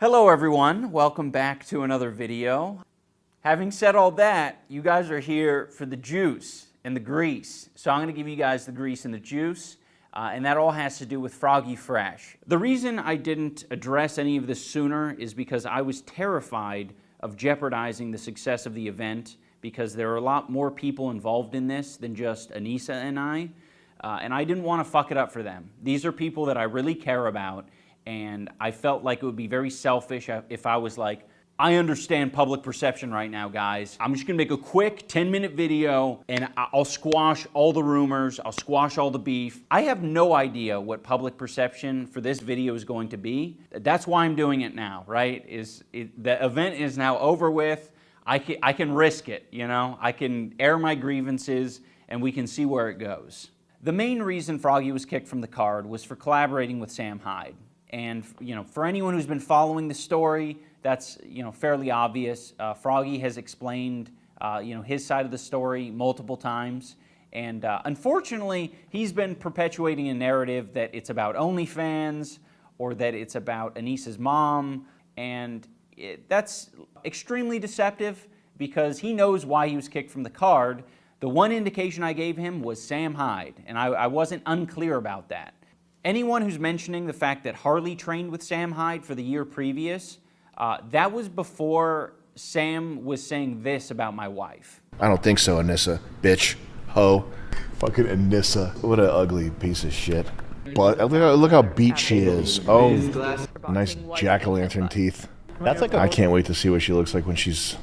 Hello everyone, welcome back to another video. Having said all that, you guys are here for the juice and the grease. So I'm gonna give you guys the grease and the juice, uh, and that all has to do with Froggy Fresh. The reason I didn't address any of this sooner is because I was terrified of jeopardizing the success of the event because there are a lot more people involved in this than just Anisa and I, uh, and I didn't want to fuck it up for them. These are people that I really care about, and I felt like it would be very selfish if I was like, I understand public perception right now, guys. I'm just gonna make a quick 10 minute video and I'll squash all the rumors, I'll squash all the beef. I have no idea what public perception for this video is going to be. That's why I'm doing it now, right? Is it, The event is now over with. I can, I can risk it, you know? I can air my grievances and we can see where it goes. The main reason Froggy was kicked from the card was for collaborating with Sam Hyde. And you know, for anyone who's been following the story, that's you know fairly obvious. Uh, Froggy has explained uh, you know his side of the story multiple times, and uh, unfortunately, he's been perpetuating a narrative that it's about OnlyFans or that it's about Anisa's mom, and it, that's extremely deceptive because he knows why he was kicked from the card. The one indication I gave him was Sam Hyde, and I, I wasn't unclear about that. Anyone who's mentioning the fact that Harley trained with Sam Hyde for the year previous, uh, that was before Sam was saying this about my wife. I don't think so, Anisa. Bitch. Ho. Fucking Anissa. What an ugly piece of shit. But look how, look how beat she is. Oh, nice jack-o'-lantern teeth. That's like I can't wait to see what she looks like when she's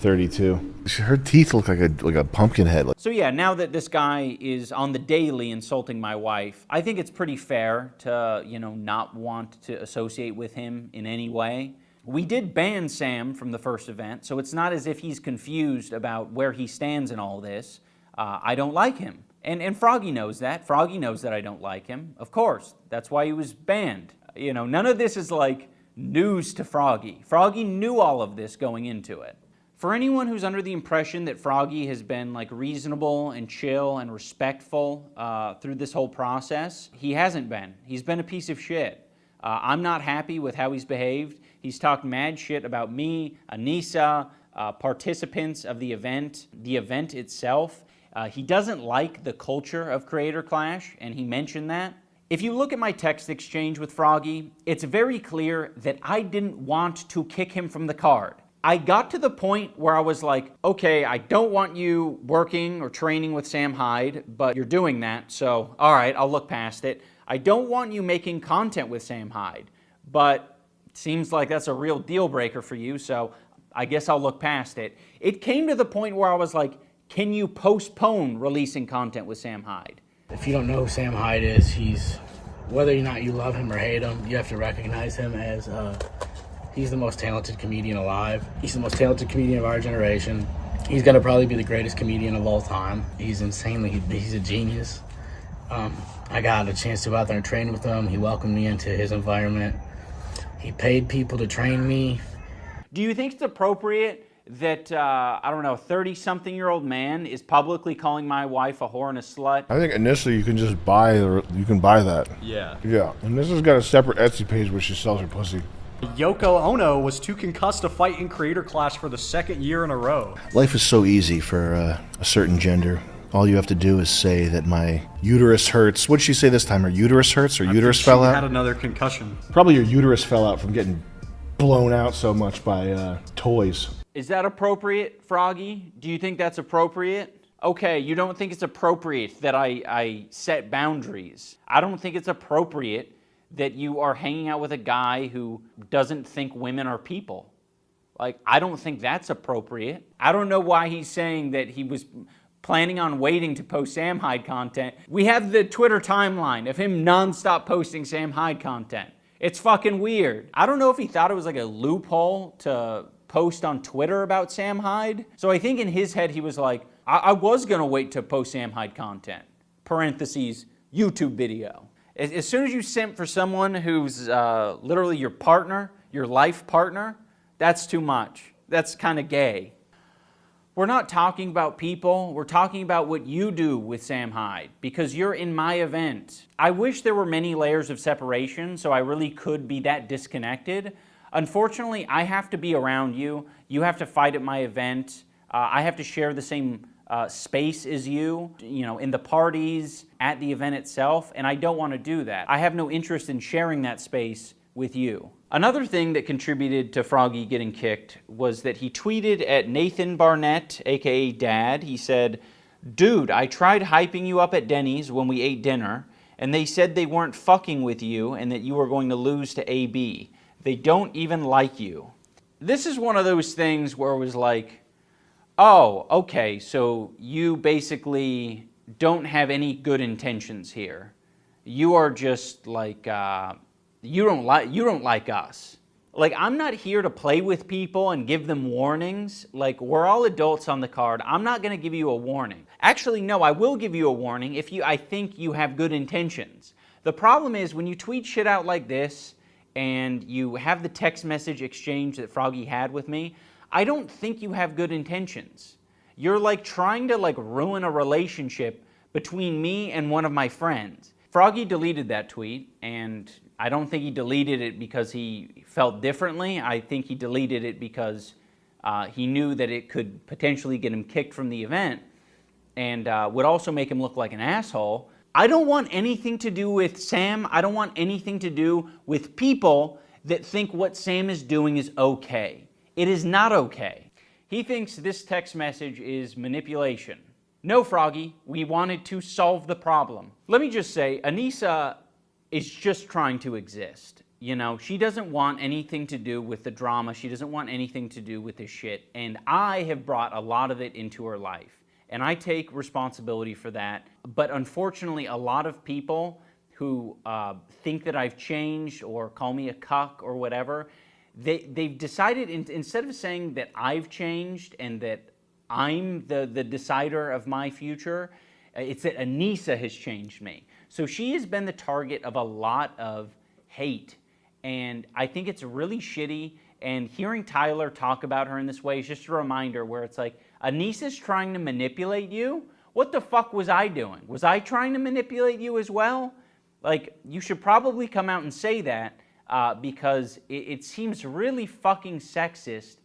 32. Her teeth look like a like a pumpkin head. So yeah, now that this guy is on the daily insulting my wife, I think it's pretty fair to, you know, not want to associate with him in any way. We did ban Sam from the first event, so it's not as if he's confused about where he stands in all this. Uh, I don't like him. And, and Froggy knows that. Froggy knows that I don't like him. Of course, that's why he was banned. You know, none of this is like news to Froggy. Froggy knew all of this going into it. For anyone who's under the impression that Froggy has been like reasonable and chill and respectful uh, through this whole process, he hasn't been. He's been a piece of shit. Uh, I'm not happy with how he's behaved. He's talked mad shit about me, Anisa, uh, participants of the event, the event itself. Uh, he doesn't like the culture of Creator Clash, and he mentioned that. If you look at my text exchange with Froggy, it's very clear that I didn't want to kick him from the card. I got to the point where I was like, okay, I don't want you working or training with Sam Hyde, but you're doing that, so all right, I'll look past it. I don't want you making content with Sam Hyde, but it seems like that's a real deal breaker for you, so I guess I'll look past it. It came to the point where I was like, can you postpone releasing content with Sam Hyde? If you don't know who Sam Hyde is, he's, whether or not you love him or hate him, you have to recognize him as uh, He's the most talented comedian alive. He's the most talented comedian of our generation. He's gonna probably be the greatest comedian of all time. He's insanely, he's a genius. Um, I got a chance to go out there and train with him. He welcomed me into his environment. He paid people to train me. Do you think it's appropriate that, uh, I don't know, a 30-something year old man is publicly calling my wife a whore and a slut? I think initially you can just buy, you can buy that. Yeah. Yeah, and this has got a separate Etsy page where she sells her pussy. Yoko Ono was too concussed to fight in Creator Clash for the second year in a row. Life is so easy for uh, a certain gender. All you have to do is say that my uterus hurts. What did she say this time? Her uterus hurts or I uterus fell out? had another concussion. Probably your uterus fell out from getting blown out so much by uh, toys. Is that appropriate, Froggy? Do you think that's appropriate? Okay, you don't think it's appropriate that I, I set boundaries. I don't think it's appropriate that you are hanging out with a guy who doesn't think women are people. Like, I don't think that's appropriate. I don't know why he's saying that he was planning on waiting to post Sam Hyde content. We have the Twitter timeline of him nonstop posting Sam Hyde content. It's fucking weird. I don't know if he thought it was like a loophole to post on Twitter about Sam Hyde. So I think in his head he was like, I, I was gonna wait to post Sam Hyde content. Parentheses, YouTube video. As, as soon as you simp for someone who's uh, literally your partner, your life partner, that's too much. That's kind of gay. We're not talking about people, we're talking about what you do with Sam Hyde because you're in my event. I wish there were many layers of separation so I really could be that disconnected. Unfortunately, I have to be around you. You have to fight at my event. Uh, I have to share the same uh, space as you, you know, in the parties, at the event itself, and I don't want to do that. I have no interest in sharing that space with you. Another thing that contributed to Froggy getting kicked was that he tweeted at Nathan Barnatt, aka Dad. He said, Dude, I tried hyping you up at Denny's when we ate dinner, and they said they weren't fucking with you and that you were going to lose to AB. They don't even like you. This is one of those things where it was like, oh, okay, so you basically don't have any good intentions here. You are just like, uh, you don't like you don't like us. Like I'm not here to play with people and give them warnings. Like we're all adults on the card. I'm not going to give you a warning. Actually, no, I will give you a warning if you I think you have good intentions. The problem is when you tweet shit out like this and you have the text message exchange that Froggy had with me, I don't think you have good intentions. You're like trying to like ruin a relationship between me and one of my friends. Froggy deleted that tweet and I don't think he deleted it because he felt differently. I think he deleted it because uh, he knew that it could potentially get him kicked from the event and uh, would also make him look like an asshole. I don't want anything to do with Sam. I don't want anything to do with people that think what Sam is doing is okay. It is not okay. He thinks this text message is manipulation. No, Froggy, we wanted to solve the problem. Let me just say, Anisa is just trying to exist. You know, she doesn't want anything to do with the drama. She doesn't want anything to do with this shit. And I have brought a lot of it into her life. And I take responsibility for that. But unfortunately, a lot of people who uh, think that I've changed or call me a cuck or whatever, they, they've decided in, instead of saying that I've changed and that I'm the, the decider of my future, uh, it's that Anisa has changed me. So she has been the target of a lot of hate. And I think it's really shitty. And hearing Tyler talk about her in this way is just a reminder where it's like, Anisa's trying to manipulate you? What the fuck was I doing? Was I trying to manipulate you as well? Like, you should probably come out and say that uh, because it, it seems really fucking sexist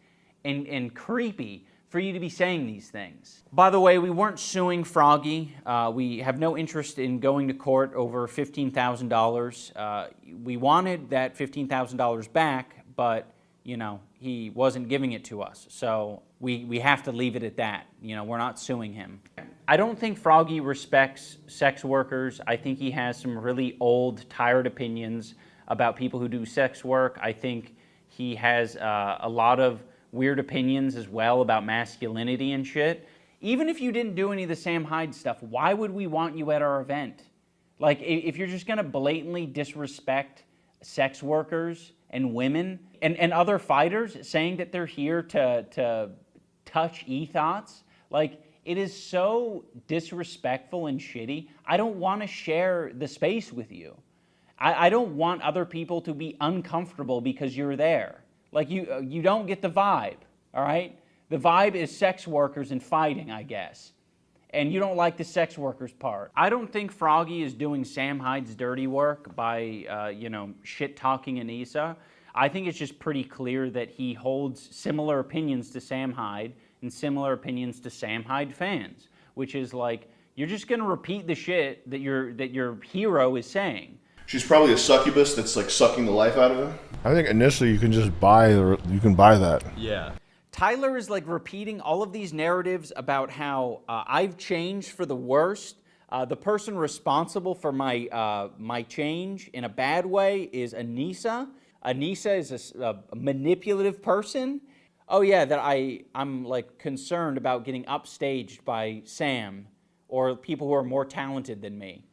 and, and creepy for you to be saying these things. By the way, we weren't suing Froggy. Uh, we have no interest in going to court over $15,000. Uh, we wanted that $15,000 back, but you know, he wasn't giving it to us. So we, we have to leave it at that. You know, we're not suing him. I don't think Froggy respects sex workers. I think he has some really old, tired opinions about people who do sex work. I think he has uh, a lot of weird opinions as well about masculinity and shit. Even if you didn't do any of the Sam Hyde stuff, why would we want you at our event? Like, if you're just gonna blatantly disrespect sex workers and women and, and other fighters saying that they're here to, to touch e-thoughts, like, it is so disrespectful and shitty. I don't want to share the space with you. I, I don't want other people to be uncomfortable because you're there. Like you, uh, you don't get the vibe, all right? The vibe is sex workers and fighting, I guess. And you don't like the sex workers part. I don't think Froggy is doing Sam Hyde's dirty work by, uh, you know, shit-talking Anisa. I think it's just pretty clear that he holds similar opinions to Sam Hyde and similar opinions to Sam Hyde fans, which is like, you're just going to repeat the shit that your, that your hero is saying. She's probably a succubus that's like sucking the life out of him. I think initially you can just buy you can buy that. Yeah. Tyler is like repeating all of these narratives about how uh, I've changed for the worst. Uh, the person responsible for my uh, my change in a bad way is Anisa. Anisa is a, a, manipulative person. Oh yeah, that I I'm like concerned about getting upstaged by Sam or people who are more talented than me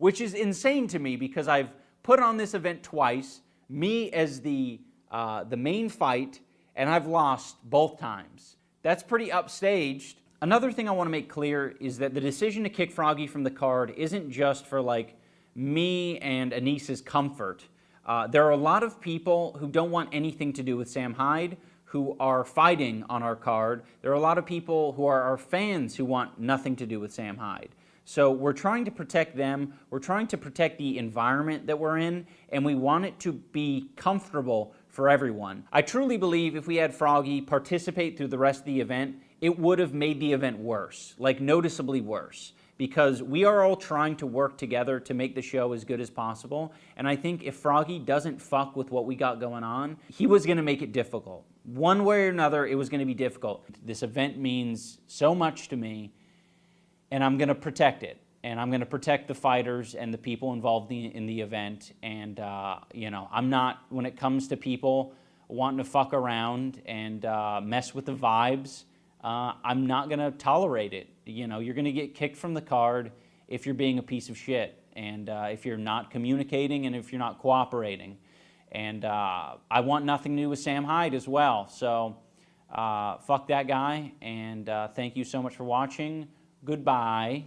which is insane to me because I've put on this event twice, me as the, uh, the main fight, and I've lost both times. That's pretty upstaged. Another thing I want to make clear is that the decision to kick Froggy from the card isn't just for like me and Anisa's comfort. Uh, there are a lot of people who don't want anything to do with Sam Hyde who are fighting on our card. There are a lot of people who are our fans who want nothing to do with Sam Hyde. So we're trying to protect them, we're trying to protect the environment that we're in, and we want it to be comfortable for everyone. I truly believe if we had Froggy participate through the rest of the event, it would have made the event worse, like noticeably worse, because we are all trying to work together to make the show as good as possible. And I think if Froggy doesn't fuck with what we got going on, he was going to make it difficult. One way or another, it was going to be difficult. This event means so much to me, and I'm going to protect it. And I'm going to protect the fighters and the people involved in, in the event. And, uh, you know, I'm not, when it comes to people wanting to fuck around and uh, mess with the vibes, uh, I'm not going to tolerate it. You know, you're going to get kicked from the card if you're being a piece of shit and uh, if you're not communicating and if you're not cooperating. And uh, I want nothing new with Sam Hyde as well. So uh, fuck that guy. And uh, thank you so much for watching. Goodbye.